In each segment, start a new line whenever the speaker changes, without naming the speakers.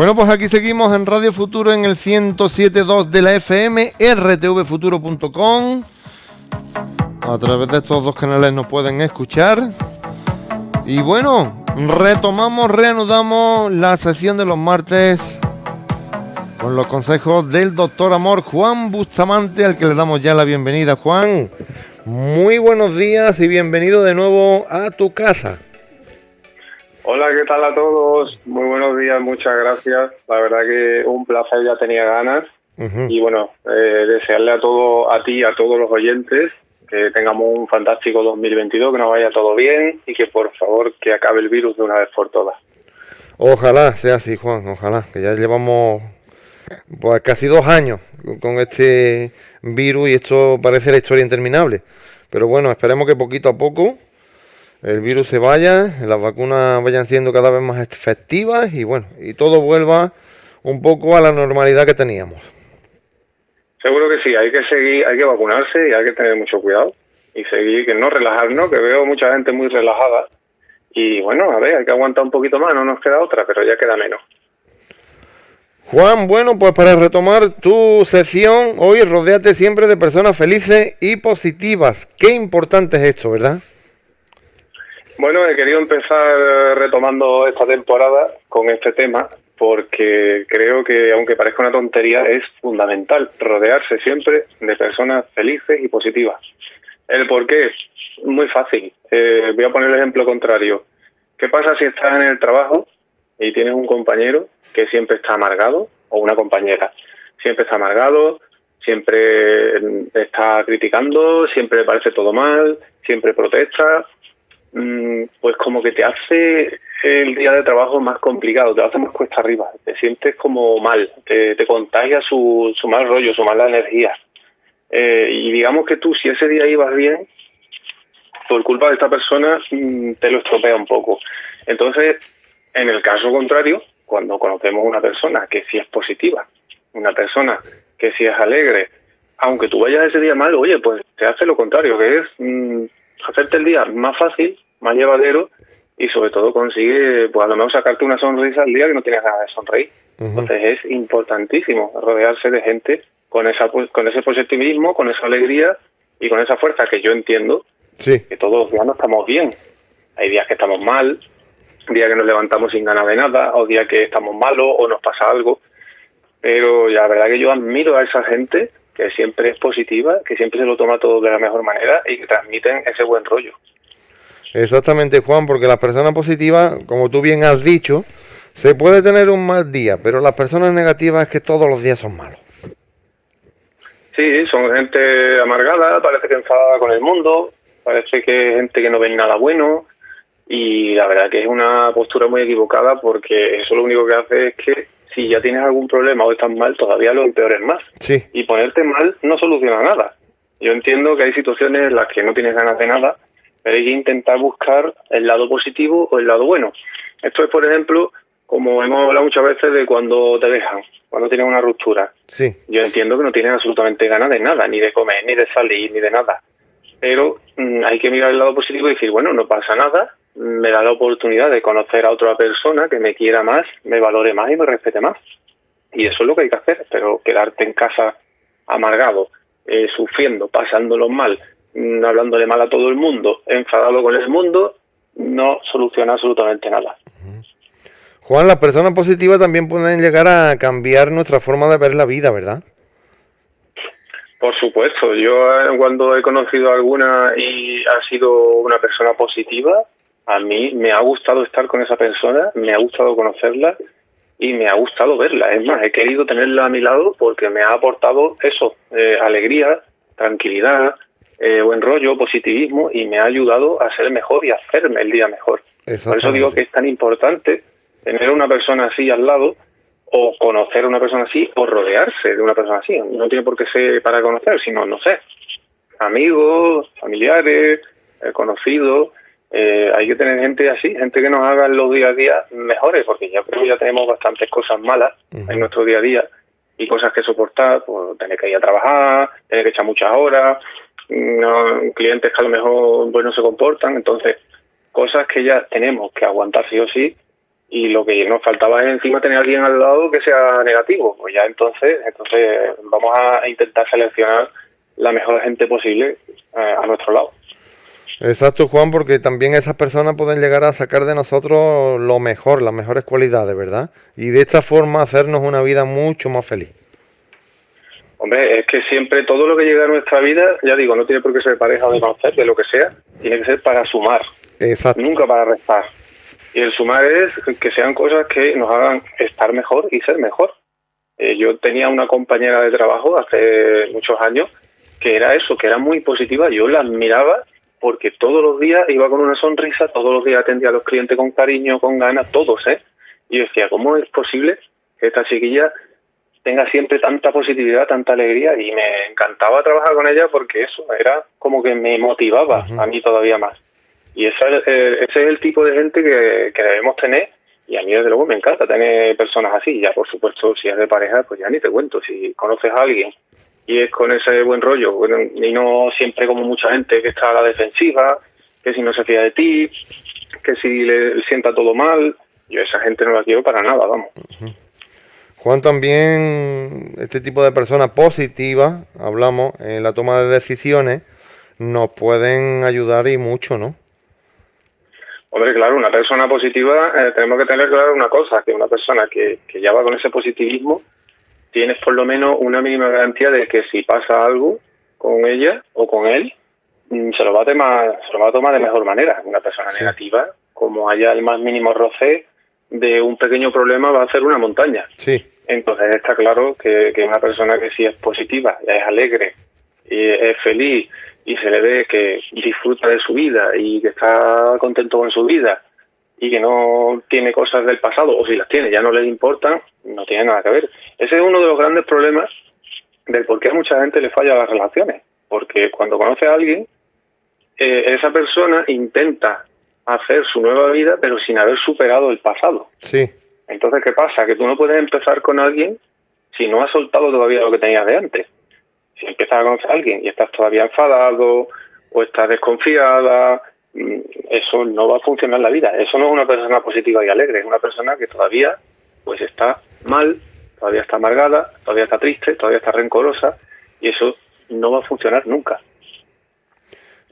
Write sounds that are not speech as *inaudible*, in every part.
Bueno, pues aquí seguimos en Radio Futuro en el 107.2 de la FM, rtvfuturo.com. A través de estos dos canales nos pueden escuchar. Y bueno, retomamos, reanudamos la sesión de los martes con los consejos del doctor Amor Juan Bustamante, al que le damos ya la bienvenida. Juan, muy buenos días y bienvenido de nuevo a tu casa.
Hola, ¿qué tal a todos? Muy buenos días, muchas gracias. La verdad que un placer, ya tenía ganas. Y bueno, eh, desearle a todo, a ti, a todos los oyentes, que tengamos un fantástico 2022, que nos vaya todo bien y que por favor que acabe el virus de una vez por todas.
Ojalá sea así, Juan, ojalá, que ya llevamos pues casi dos años con este virus y esto parece la historia interminable. Pero bueno, esperemos que poquito a poco el virus se vaya, las vacunas vayan siendo cada vez más efectivas y bueno, y todo vuelva un poco a la normalidad que teníamos.
Seguro que sí, hay que seguir, hay que vacunarse y hay que tener mucho cuidado y seguir, que no relajarnos, que veo mucha gente muy relajada y bueno, a ver, hay que aguantar un poquito más, no nos queda otra, pero ya queda menos.
Juan, bueno, pues para retomar tu sesión, hoy rodeate siempre de personas felices y positivas. Qué importante es esto, ¿verdad?
Bueno, he querido empezar retomando esta temporada con este tema porque creo que, aunque parezca una tontería, es fundamental rodearse siempre de personas felices y positivas. ¿El por qué? Muy fácil. Eh, voy a poner el ejemplo contrario. ¿Qué pasa si estás en el trabajo y tienes un compañero que siempre está amargado o una compañera? Siempre está amargado, siempre está criticando, siempre le parece todo mal, siempre protesta, Mm, pues como que te hace el día de trabajo más complicado, te hace más cuesta arriba, te sientes como mal, te, contagia su, su mal rollo, su mala energía. Eh, y digamos que tú, si ese día ibas bien, por culpa de esta persona, mm, te lo estropea un poco. Entonces, en el caso contrario, cuando conocemos una persona que sí es positiva, una persona que sí es alegre, aunque tú vayas ese día mal, oye, pues te hace lo contrario, que es mm, hacerte el día más fácil, más llevadero y sobre todo consigue, pues a lo mejor sacarte una sonrisa al día que no tienes ganas de sonreír. Entonces es importantísimo rodearse de gente con esa con ese positivismo, con esa alegría y con esa fuerza que yo entiendo que todos los días no estamos bien. Hay días que estamos mal, días que nos levantamos sin ganas de nada, o días que estamos malos o nos pasa algo. Pero la verdad que yo admiro a esa gente que siempre es positiva, que siempre se lo toma todo de la mejor manera y que transmiten ese buen rollo.
Exactamente, Juan, porque las personas positivas, como tú bien has dicho, se puede tener un mal día, pero las personas negativas es que todos los días son malos.
Sí, son gente amargada, parece que enfadada con el mundo, parece que es gente que no ve nada bueno y la verdad que es una postura muy equivocada porque eso lo único que hace es que si ya tienes algún problema o estás mal, todavía lo empeores más.
Sí.
Y ponerte mal no soluciona nada. Yo entiendo que hay situaciones en las que no tienes ganas de nada, pero hay que intentar buscar el lado positivo o el lado bueno. Esto es, por ejemplo, como hemos hablado muchas veces de cuando te dejan, cuando tienes una ruptura.
Sí.
Yo entiendo que no tienes absolutamente ganas de nada, ni de comer, ni de salir, ni de nada. Pero mm, hay que mirar el lado positivo y decir, bueno, no pasa nada, me da la oportunidad de conocer a otra persona que me quiera más, me valore más y me respete más. Y eso es lo que hay que hacer, pero quedarte en casa amargado, eh, sufriendo, pasándolo mal, mm, hablándole mal a todo el mundo, enfadado con el mundo, no soluciona absolutamente nada.
Juan, las personas positivas también pueden llegar a cambiar nuestra forma de ver la vida, ¿verdad?
Por supuesto, yo eh, cuando he conocido a alguna y ha sido una persona positiva, a mí me ha gustado estar con esa persona, me ha gustado conocerla y me ha gustado verla. Es más, he querido tenerla a mi lado porque me ha aportado eso, eh, alegría, tranquilidad, eh, buen rollo, positivismo y me ha ayudado a ser mejor y a hacerme el día mejor. Por eso digo que es tan importante tener una persona así al lado o conocer a una persona así o rodearse de una persona así. No tiene por qué ser para conocer, sino, no sé, amigos, familiares, eh, conocidos. Eh, hay que tener gente así, gente que nos haga los día a día mejores, porque ya creo que ya tenemos bastantes cosas malas en nuestro día a día y cosas que soportar, pues tener que ir a trabajar, tener que echar muchas horas, clientes que a lo mejor pues, no se comportan, entonces cosas que ya tenemos que aguantar sí o sí y lo que nos faltaba es encima tener a alguien al lado que sea negativo. Pues ya entonces, entonces vamos a intentar seleccionar la mejor gente posible eh, a nuestro lado.
Exacto, Juan, porque también esas personas pueden llegar a sacar de nosotros lo mejor, las mejores cualidades, ¿verdad? Y de esta forma hacernos una vida mucho más feliz.
Hombre, es que siempre todo lo que llega a nuestra vida, ya digo, no tiene por qué ser pareja o de conocer, de lo que sea, tiene que ser para sumar.
Exacto.
Nunca para restar. Y el sumar es que sean cosas que nos hagan estar mejor y ser mejor. Eh, yo tenía una compañera de trabajo hace muchos años que era eso, que era muy positiva. Yo la admiraba porque todos los días iba con una sonrisa, todos los días atendía a los clientes con cariño, con ganas, todos, ¿eh? Y yo decía, ¿cómo es posible que esta chiquilla tenga siempre tanta positividad, tanta alegría? Y me encantaba trabajar con ella porque eso era como que me motivaba a mí todavía más. Y ese es, eh, ese es el tipo de gente que, debemos tener y a mí desde luego me encanta tener personas así. Ya por supuesto, si es de pareja, pues ya ni te cuento. Si conoces a alguien y es con ese buen rollo, y no siempre como mucha gente que está a la defensiva, que si no se fía de ti, que si le sienta todo mal, yo esa gente no la quiero para nada, vamos.
Juan, también este tipo de personas positivas, hablamos, en la toma de decisiones, nos pueden ayudar y mucho, ¿no?
Hombre, claro, una persona positiva, eh, tenemos que tener claro una cosa, que una persona que, que ya va con ese positivismo, tienes por lo menos una mínima garantía de que si pasa algo con ella o con él, mm, se lo va a tomar, se lo va a tomar de mejor manera. Una persona negativa, como haya el más mínimo roce de un pequeño problema, va a ser una montaña.
Sí.
Entonces está claro que, que una persona que sí es positiva, es alegre y es feliz que disfruta de su vida y que está contento con su vida y que no tiene cosas del pasado, o si las tiene, ya no le importan, no tiene nada que ver. Ese es uno de los grandes problemas del por qué a mucha gente le falla las relaciones. Porque cuando conoce a alguien, eh, esa persona intenta hacer su nueva vida, pero sin haber superado el pasado.
Sí.
Entonces, ¿qué pasa? Que tú no puedes empezar con alguien si no has soltado todavía lo que tenías de antes. Si empiezas a conocer a alguien y estás todavía enfadado o estás desconfiada, mm, eso no va a funcionar en la vida. Eso no es una persona positiva y alegre, es una persona que todavía pues está mal, todavía está amargada, todavía está triste, todavía está rencorosa y eso no va a funcionar nunca.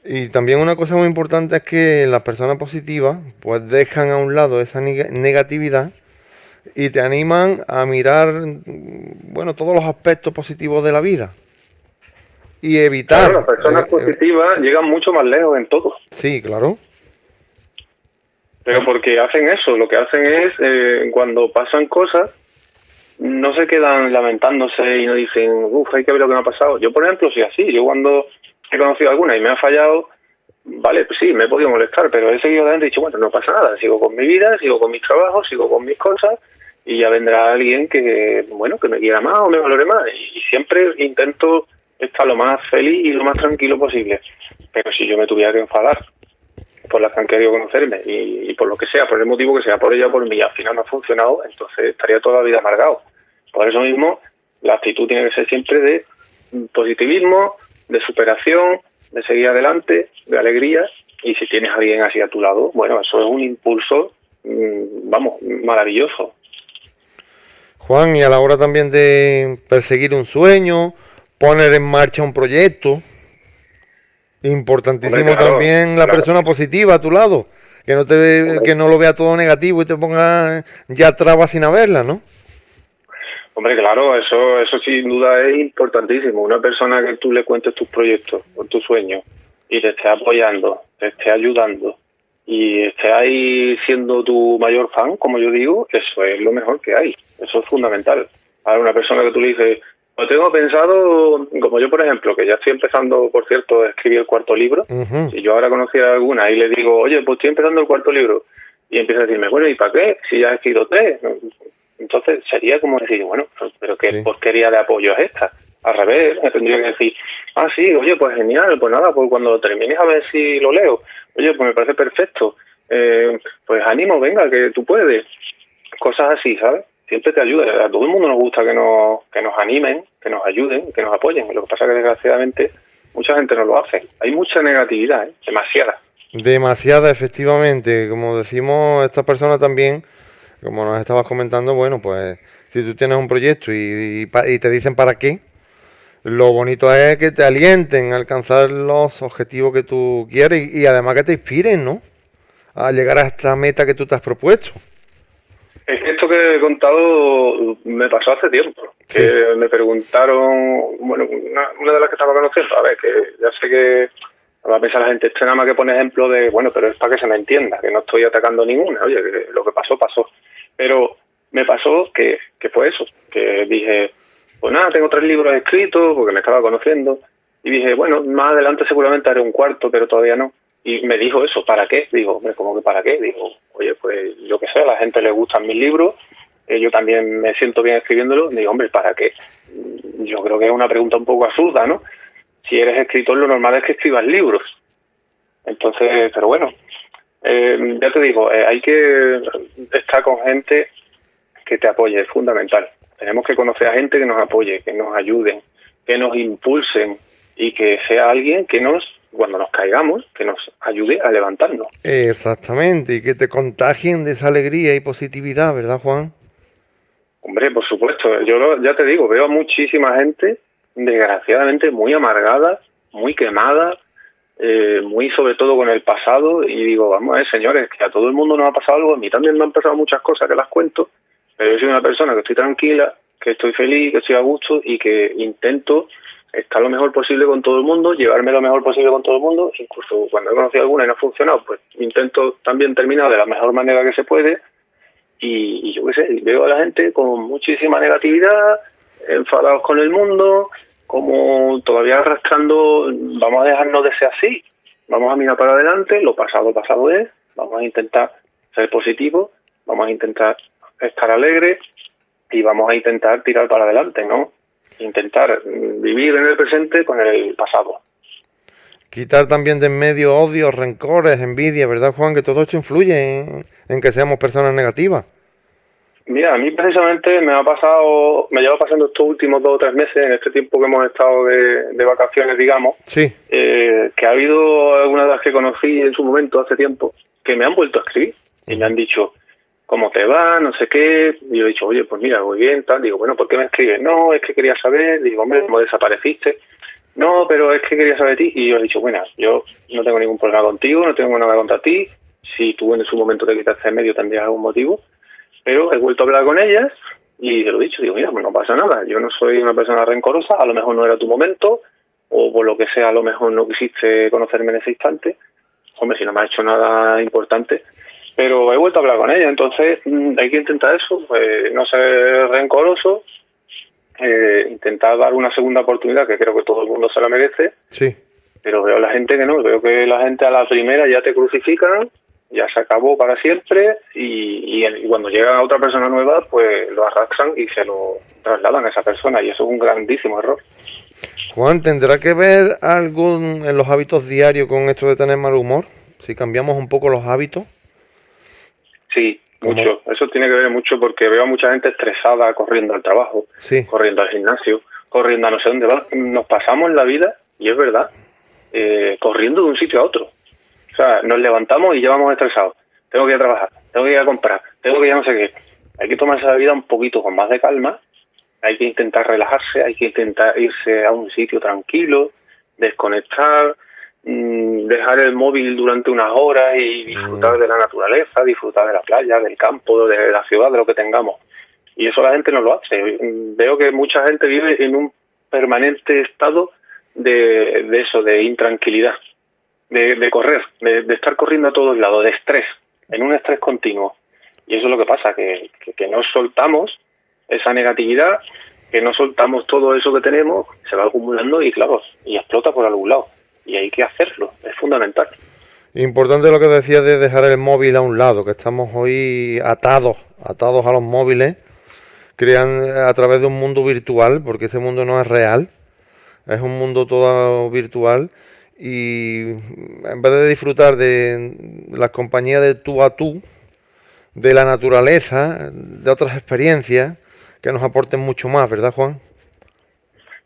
Y también una cosa muy importante es que las personas positivas pues dejan a un lado esa negatividad y te animan a mirar bueno todos los aspectos positivos de la vida y evitar
las personas eh, positivas llegan mucho más lejos en todo
sí claro
pero porque hacen eso, lo que hacen es, eh, cuando pasan cosas, no se quedan lamentándose y no dicen, uff, hay que ver lo que me ha pasado. Yo, por ejemplo, soy así. Yo cuando he conocido alguna y me ha fallado, vale, pues sí, me he podido molestar, pero he seguido adelante y dicho, bueno, no pasa nada. Sigo con mi vida, sigo con mis trabajos, sigo con mis cosas y ya vendrá alguien que, bueno, que me quiera más o me valore más. Y siempre intento estar lo más feliz y lo más tranquilo posible. Pero si yo me tuviera que enfadar por las que han querido conocerme y, por lo que sea, por el motivo que sea, por ella o por mí, al final no ha funcionado, entonces estaría toda la vida amargado. Por eso mismo, la actitud tiene que ser siempre de positivismo, de superación, de seguir adelante, de alegría, y si tienes a alguien así a tu lado, bueno, eso es un impulso, mm, vamos, maravilloso.
Juan, y a la hora también de perseguir un sueño, poner en marcha un proyecto, Importantísimo también la persona positiva a tu lado, que no te que no lo vea todo negativo y te ponga ya trabas sin haberla, ¿no?
Hombre, claro, eso eso sin duda es importantísimo. Una persona que tú le cuentes tus proyectos o tus sueños y te esté apoyando, te esté ayudando y esté ahí siendo tu mayor fan, como yo digo, eso es lo mejor que hay. Eso es fundamental. A una persona que tú le dices, lo tengo pensado, como yo por ejemplo, que ya estoy empezando, por cierto, a escribir el cuarto libro, y yo ahora conocí a alguna y le digo, oye, pues estoy empezando el cuarto libro, y empieza a decirme, bueno, ¿y para qué? Si ya he escrito tres. Entonces sería como decir, bueno, pero ¿qué porquería de apoyo es esta? Al revés, me tendría que decir, ah, sí, oye, pues genial, pues nada, pues cuando termines a ver si lo leo, oye, pues me parece perfecto, eh, pues ánimo, venga, que tú puedes. Cosas así, ¿sabes? siempre te ayuda. A todo el mundo nos gusta que nos, que nos animen, que nos ayuden, que nos apoyen. Lo que pasa es que desgraciadamente mucha gente no lo hace. Hay mucha negatividad, ¿eh? demasiada.
Demasiada, efectivamente. Como decimos, estas personas también como nos estabas comentando, bueno, pues si tú tienes un proyecto y, te dicen para qué, lo bonito es que te alienten a alcanzar los objetivos que tú quieres y, además que te inspiren, ¿no? A llegar a esta meta que tú te has propuesto.
Es que que he contado me pasó hace tiempo. Que me preguntaron, bueno, una, de las que estaba conociendo, a ver, que ya sé que va a pensar la gente, esto nada más que pone ejemplo de, bueno, pero es para que se me entienda, que no estoy atacando ninguna, oye, que lo que pasó, pasó. Pero me pasó que, que fue eso, que dije, pues nada, tengo tres libros escritos porque me estaba conociendo y dije, bueno, más adelante seguramente haré un cuarto, pero todavía no. Y me dijo eso, ¿para qué? Digo, como que para qué? Digo, oye, pues yo qué sé, a la gente le gustan mis libros, eh, yo también me siento bien escribiéndolo. Digo, hombre, ¿para qué? Yo creo que es una pregunta un poco absurda, ¿no? Si eres escritor, lo normal es que escribas libros. Entonces, pero bueno, eh, ya te digo, eh, hay que estar con gente que te apoye, es fundamental. Tenemos que conocer a gente que nos apoye, que nos ayuden, que nos impulsen y que sea alguien que nos, cuando nos caigamos, que nos ayude a levantarnos.
Exactamente, y que te contagien de esa alegría y positividad, ¿verdad, Juan?
Hombre, por supuesto. Yo ya te digo, veo a muchísima gente, desgraciadamente, muy amargada, muy quemada, eh, muy sobre todo con el pasado. Y digo, vamos a ver, señores, que a todo el mundo nos ha pasado algo. A mí también me han pasado muchas cosas que las cuento, pero yo soy una persona que estoy tranquila, que estoy feliz, que estoy a gusto y que intento estar lo mejor posible con todo el mundo, llevarme lo mejor posible con todo el mundo, incluso cuando he conocido alguna y no ha funcionado, pues intento también terminar de la mejor manera que se puede y, yo qué sé, veo a la gente con muchísima negatividad, enfadados con el mundo, como todavía arrastrando, vamos a dejarnos de ser así, vamos a mirar para adelante, lo pasado pasado es, vamos a intentar ser positivos, vamos a intentar estar alegres y vamos a intentar tirar para adelante, ¿no? Intentar vivir en el presente con el pasado.
Quitar también de en medio odios, rencores, envidia, ¿verdad, Juan? Que todo esto influye en, en que seamos personas negativas.
Mira, a mí precisamente me ha pasado, me lleva pasando estos últimos dos o tres meses, en este tiempo que hemos estado de, vacaciones, digamos,
sí.
Eh, que ha habido algunas de las que conocí en su momento, hace tiempo, que me han vuelto a escribir y me han dicho, ¿cómo te va? No sé qué. Y yo he dicho, oye, pues mira, muy bien, tal. Digo, bueno, ¿por qué me escribes? No, es que quería saber. Digo, hombre, ¿cómo desapareciste? No, pero es que quería saber de ti. Y yo he dicho, bueno, yo no tengo ningún problema contigo, no tengo nada contra ti si tú en su momento te quitaste en medio tendrías algún motivo, pero he vuelto a hablar con ellas y te lo he dicho, digo, mira, pues no pasa nada, yo no soy una persona rencorosa, a lo mejor no era tu momento, o por lo que sea, a lo mejor no quisiste conocerme en ese instante, hombre, si no me ha hecho nada importante, pero he vuelto a hablar con ella, entonces mm, hay que intentar eso, pues, no ser rencoroso, eh, intentar dar una segunda oportunidad, que creo que todo el mundo se la merece,
sí.
pero veo a la gente que no, veo que la gente a la primera ya te crucifican, ya se acabó para siempre y, cuando llega otra persona nueva, pues lo arrastran y se lo trasladan a esa persona y eso es un grandísimo error.
Juan, ¿tendrá que ver algún en los hábitos diarios con esto de tener mal humor? Si cambiamos un poco los hábitos.
Sí, mucho. Eso tiene que ver mucho porque veo a mucha gente estresada corriendo al trabajo, corriendo al gimnasio, corriendo a no sé dónde va. Nos pasamos la vida, y es verdad, eh, corriendo de un sitio a otro sea, nos levantamos y ya vamos estresados. Tengo que ir a trabajar, tengo que ir a comprar, tengo que ir a no sé qué. Hay que tomarse la vida un poquito con más de calma, hay que intentar relajarse, hay que intentar irse a un sitio tranquilo, desconectar, dejar el móvil durante unas horas y disfrutar de la naturaleza, disfrutar de la playa, del campo, de la ciudad, de lo que tengamos. Y eso la gente no lo hace. Veo que mucha gente vive en un permanente estado de, de eso, de intranquilidad de, correr, de, estar corriendo a todos lados, de estrés, en un estrés continuo. Y eso es lo que pasa, que, que, no soltamos esa negatividad, que no soltamos todo eso que tenemos, se va acumulando y claro, y explota por algún lado. Y hay que hacerlo, es fundamental.
Importante lo que decías de dejar el móvil a un lado, que estamos hoy atados, atados a los móviles, crean a través de un mundo virtual, porque ese mundo no es real, es un mundo todo virtual y en vez de disfrutar de la compañía de tú a tú, de la naturaleza, de otras experiencias que nos aporten mucho más, ¿verdad, Juan?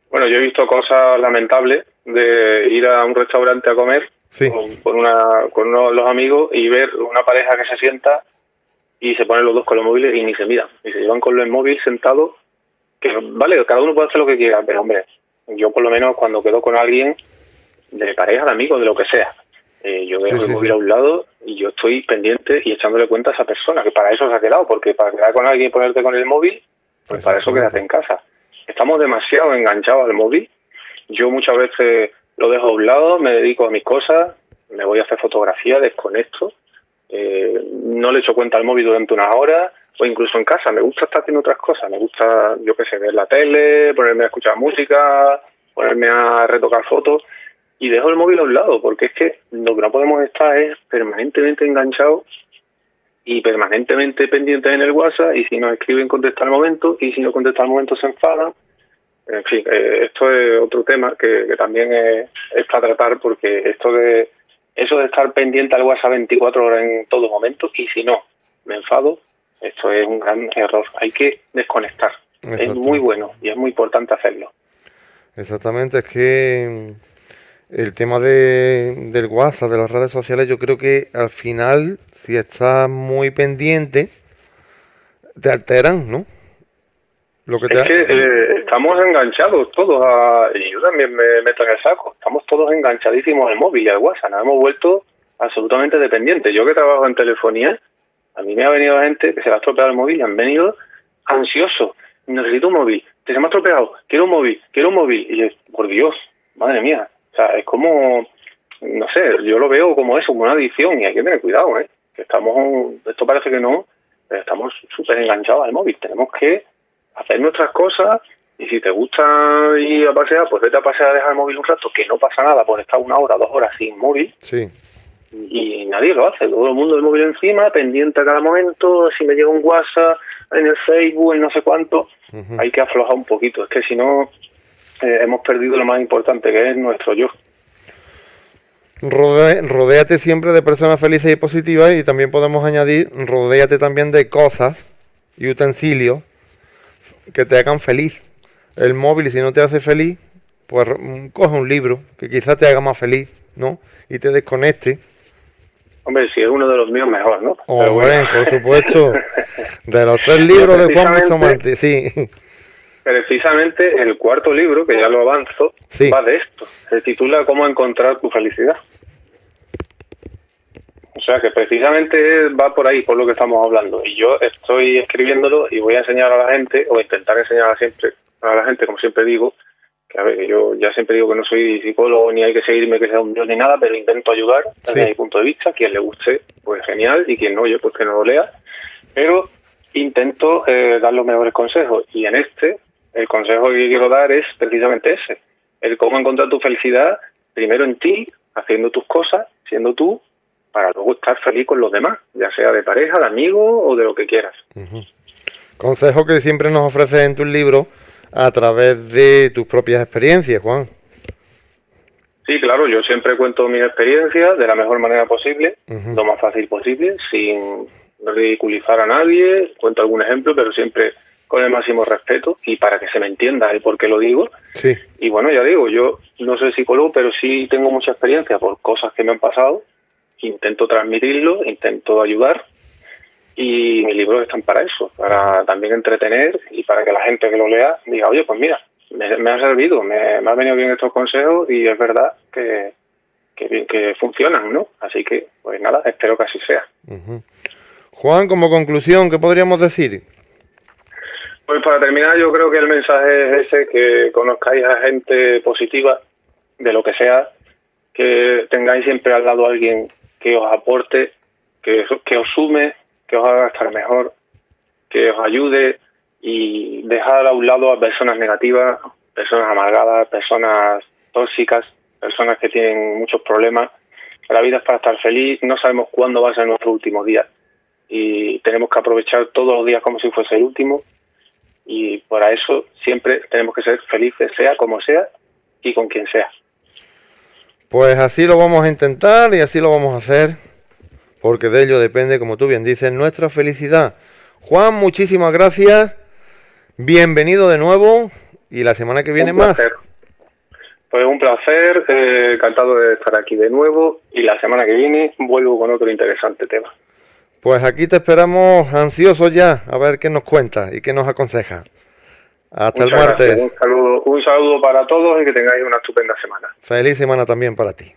Bueno, yo he visto cosas lamentables de ir a un restaurante a comer con, una, con uno, los amigos y ver una pareja que se sienta y se ponen los dos con los móviles y ni se miran, y se llevan con el móvil sentado, que vale, cada uno puede hacer lo que quiera, pero hombre, yo por lo menos cuando quedo con alguien de pareja, de amigo, de lo que sea, eh, yo dejo el móvil a un lado y yo estoy pendiente y echándole cuenta a esa persona, que para eso se ha quedado, porque para quedar con alguien y ponerte con el móvil, pues para eso quédate en casa. Estamos demasiado enganchados al móvil. Yo muchas veces lo dejo a un lado, me dedico a mis cosas, me voy a hacer fotografía, desconecto, eh, no le echo cuenta al móvil durante una hora o incluso en casa. Me gusta estar haciendo otras cosas, me gusta, yo qué sé, ver la tele, ponerme a escuchar música, ponerme a retocar fotos y dejo el móvil a un lado porque es que lo que no podemos estar es permanentemente enganchados y permanentemente pendientes en el WhatsApp y si nos escriben contesta al momento y si no contesta al momento se enfadan. En fin, eh, esto es otro tema que, también es, es, para tratar porque esto de eso de estar pendiente al WhatsApp 24 horas en todo momento y si no me enfado, esto es un gran error. Hay que desconectar. Es muy bueno y es muy importante hacerlo.
Exactamente, es que el tema de, del WhatsApp, de las redes sociales, yo creo que al final, si estás muy pendiente, te alteran, ¿no?
Lo que es que eh, estamos enganchados todos, a, y yo también me meto en el saco, estamos todos enganchadísimos al móvil y al WhatsApp, nos hemos vuelto absolutamente dependientes. Yo que trabajo en telefonía, a mí me ha venido gente que se le ha estropeado el móvil y han venido ansiosos, necesito un móvil, que se me ha estropeado, quiero un móvil, quiero un móvil, y es, por Dios, madre mía, o sea, es como, no sé, yo lo veo como eso, como una adicción y hay que tener cuidado, ¿eh? Que estamos, esto parece que no, pero estamos súper enganchados al móvil. Tenemos que hacer nuestras cosas y si te gusta ir a pasear, pues vete a pasear a dejar el móvil un rato, que no pasa nada por estar una hora, dos horas sin móvil.
Sí.
Y nadie lo hace, todo el mundo el móvil encima, pendiente a cada momento, si me llega un WhatsApp en el Facebook, en no sé cuánto, hay que aflojar un poquito, es que si no eh, hemos perdido lo más importante que es nuestro yo.
rodéate siempre de personas felices y positivas y también podemos añadir, rodéate también de cosas y utensilios que te hagan feliz. El móvil, si no te hace feliz, pues mm, coge un libro que quizás te haga más feliz, ¿no? Y te desconecte.
Hombre, si es uno de los míos, mejor, ¿no?
Hombre, por supuesto. *laughs* De los tres libros de Juan Bustamante, sí
precisamente el cuarto libro, que ya lo avanzo, va de esto. Se titula Cómo encontrar tu felicidad. O sea que precisamente va por ahí, por lo que estamos hablando. Y yo estoy escribiéndolo y voy a enseñar a la gente, o intentar enseñar a, siempre, a la gente, como siempre digo, que a ver, yo ya siempre digo que no soy psicólogo ni hay que seguirme que sea un dios ni nada, pero intento ayudar desde mi punto de vista. Quien le guste, pues genial, y quien no, oye, pues que no lo lea. Pero intento eh, dar los mejores consejos. Y en este, el consejo que quiero dar es precisamente ese, el cómo encontrar tu felicidad primero en ti, haciendo tus cosas, siendo tú, para luego estar feliz con los demás, ya sea de pareja, de amigo o de lo que quieras.
Consejo que siempre nos ofreces en tu libro a través de tus propias experiencias, Juan.
Sí, claro, yo siempre cuento mis experiencias de la mejor manera posible, lo más fácil posible, sin ridiculizar a nadie, cuento algún ejemplo, pero siempre con el máximo respeto y para que se me entienda el por qué lo digo.
Sí.
Y bueno, ya digo, yo no soy psicólogo, pero sí tengo mucha experiencia por cosas que me han pasado. Intento transmitirlo, intento ayudar y mis libros están para eso, para también entretener y para que la gente que lo lea diga, oye, pues mira, me, ha servido, me, me han venido bien estos consejos y es verdad que, que, que funcionan, ¿no? Así que, pues nada, espero que así sea.
Juan, como conclusión, ¿qué podríamos decir?
Pues para terminar, yo creo que el mensaje es ese, que conozcáis a gente positiva, de lo que sea, que tengáis siempre al lado a alguien que os aporte, que, que os sume, que os haga estar mejor, que os ayude y dejar a un lado a personas negativas, personas amargadas, personas tóxicas, personas que tienen muchos problemas. La vida es para estar feliz, no sabemos cuándo va a ser nuestro último día y tenemos que aprovechar todos los días como si fuese el último y para eso siempre tenemos que ser felices, sea como sea y con quien sea.
Pues así lo vamos a intentar y así lo vamos a hacer, porque de ello depende, como tú bien dices, nuestra felicidad. Juan, muchísimas gracias, bienvenido de nuevo y la semana que viene más.
Pues un placer, eh, encantado de estar aquí de nuevo y la semana que viene vuelvo con otro interesante tema.
Pues aquí te esperamos ansiosos ya a ver qué nos cuenta y qué nos aconseja. Hasta el martes.
Un saludo, un saludo para todos y que tengáis una estupenda semana.
Feliz semana también para ti.